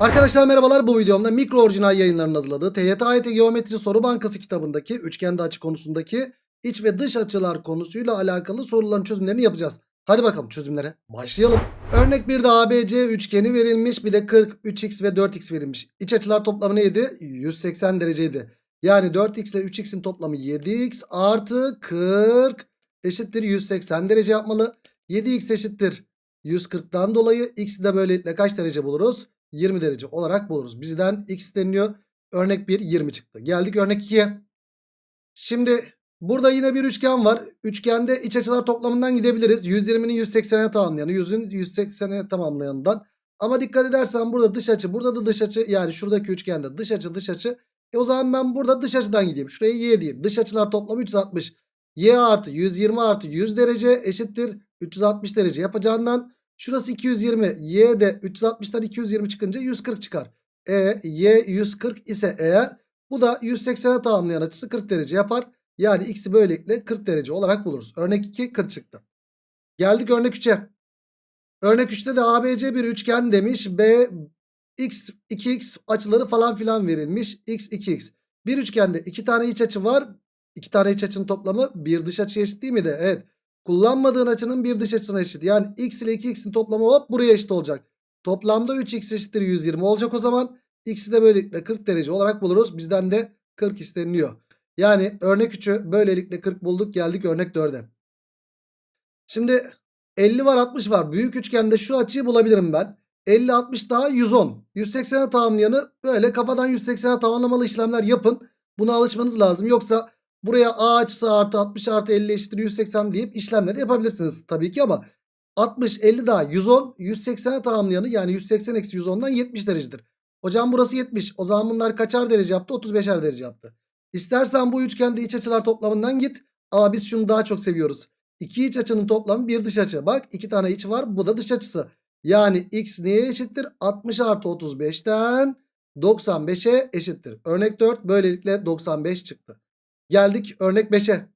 Arkadaşlar merhabalar bu videomda mikro orijinal yayınlarının hazırladığı TYT AYT Geometri Soru Bankası kitabındaki üçgende açı konusundaki iç ve dış açılar konusuyla alakalı soruların çözümlerini yapacağız. Hadi bakalım çözümlere başlayalım. Örnek bir de ABC üçgeni verilmiş bir de 40, 3x ve 4x verilmiş. İç açılar toplamı neydi? 180 dereceydi. Yani 4x ile 3x'in toplamı 7x artı 40 eşittir 180 derece yapmalı. 7x eşittir 140'dan dolayı x'i de böylelikle kaç derece buluruz? 20 derece olarak buluruz. Bizden x deniliyor. Örnek 1 20 çıktı. Geldik örnek 2'ye. Şimdi burada yine bir üçgen var. Üçgende iç açılar toplamından gidebiliriz. 120'nin 180'e tamamlayanı, 100'ün 180'e tamamlayanından. Ama dikkat edersen burada dış açı, burada da dış açı. Yani şuradaki üçgende dış açı, dış açı. E o zaman ben burada dış açıdan gideyim. Şuraya y diyeyim. Dış açılar toplamı 360. y artı 120 artı 100 derece eşittir 360 derece yapacağından Şurası 220. Y de 360'tan 220 çıkınca 140 çıkar. E Y 140 ise eğer bu da 180'e tamamlayan açısı 40 derece yapar. Yani x'i böylelikle 40 derece olarak buluruz. Örnek 2 40 çıktı. Geldik örnek 3'e. Örnek 3'te de ABC bir üçgen demiş. B x 2x açıları falan filan verilmiş. x 2x. Bir üçgende iki tane iç açı var. İki tane iç açının toplamı bir dış açı eşit değil mi de? Evet. Kullanmadığın açının bir dış açısına eşit. Yani x ile 2x'in toplamı hop buraya eşit olacak. Toplamda 3x eşittir 120 olacak o zaman. X'i de böylelikle 40 derece olarak buluruz. Bizden de 40 isteniliyor. Yani örnek 3'ü böylelikle 40 bulduk. Geldik örnek 4'e. Şimdi 50 var 60 var. Büyük üçgende şu açıyı bulabilirim ben. 50 60 daha 110. 180'e tamamlayanı böyle kafadan 180'e tamamlamalı işlemler yapın. Buna alışmanız lazım. Yoksa Buraya A açısı artı 60 artı 50 eşittir 180 deyip işlemleri yapabilirsiniz tabii ki ama 60 50 daha 110 180'e tamamlayanı yani 180 eksi 110'dan 70 derecedir. Hocam burası 70 o zaman bunlar kaçar derece yaptı 35'er derece yaptı. İstersen bu üçgende iç açılar toplamından git ama biz şunu daha çok seviyoruz. İki iç açının toplamı bir dış açı. Bak iki tane iç var bu da dış açısı. Yani x neye eşittir? 60 artı 35'ten 95'e eşittir. Örnek 4 böylelikle 95 çıktı. Geldik örnek 5'e.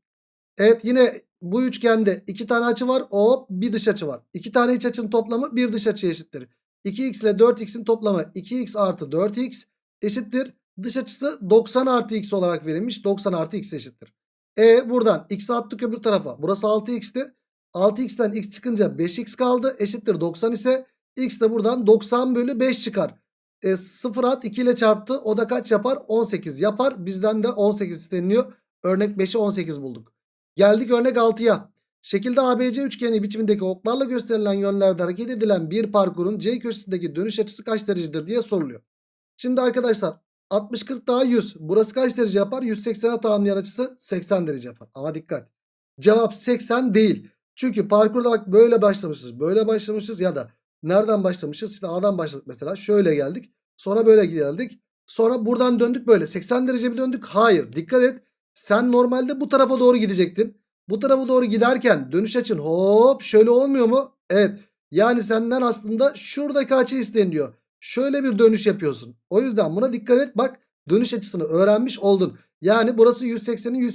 Evet yine bu üçgende iki tane açı var. Hop bir dış açı var. İki tane iç açının toplamı bir dış açı eşittir. 2x ile 4x'in toplamı 2x artı 4x eşittir. Dış açısı 90 artı x olarak verilmiş. 90 artı x eşittir. E buradan x attık öbür tarafa. Burası 6x'ti. 6x'ten x çıkınca 5x kaldı. Eşittir 90 ise x de buradan 90 bölü 5 çıkar. E, 0 at 2 ile çarptı. O da kaç yapar? 18 yapar. Bizden de 18 isteniliyor. Örnek 5'e 18 bulduk. Geldik örnek 6'ya. Şekilde ABC üçgeni biçimindeki oklarla gösterilen yönlerde hareket edilen bir parkurun C köşesindeki dönüş açısı kaç derecedir diye soruluyor. Şimdi arkadaşlar 60-40 daha 100. Burası kaç derece yapar? 180'e tamamlayan açısı 80 derece yapar. Ama dikkat. Cevap 80 değil. Çünkü parkurda bak böyle başlamışız. Böyle başlamışız ya da nereden başlamışız? İşte A'dan başladık mesela. Şöyle geldik. Sonra böyle geldik. Sonra buradan döndük böyle. 80 derece mi döndük? Hayır. Dikkat et. Sen normalde bu tarafa doğru gidecektin. Bu tarafa doğru giderken dönüş açın hop şöyle olmuyor mu? Evet. Yani senden aslında şuradaki açı isteniyor. Şöyle bir dönüş yapıyorsun. O yüzden buna dikkat et. Bak dönüş açısını öğrenmiş oldun. Yani burası 180'in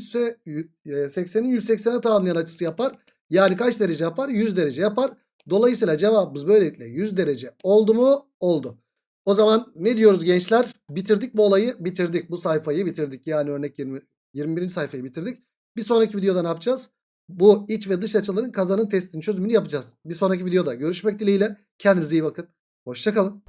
180'in 180'e tamamlayan açısı yapar. Yani kaç derece yapar? 100 derece yapar. Dolayısıyla cevabımız böylelikle 100 derece oldu mu? Oldu. O zaman ne diyoruz gençler? Bitirdik bu olayı bitirdik. Bu sayfayı bitirdik. Yani örnek 20, 21. sayfayı bitirdik. Bir sonraki videoda ne yapacağız? Bu iç ve dış açıların kazanın testinin çözümünü yapacağız. Bir sonraki videoda görüşmek dileğiyle. Kendinize iyi bakın. Hoşçakalın.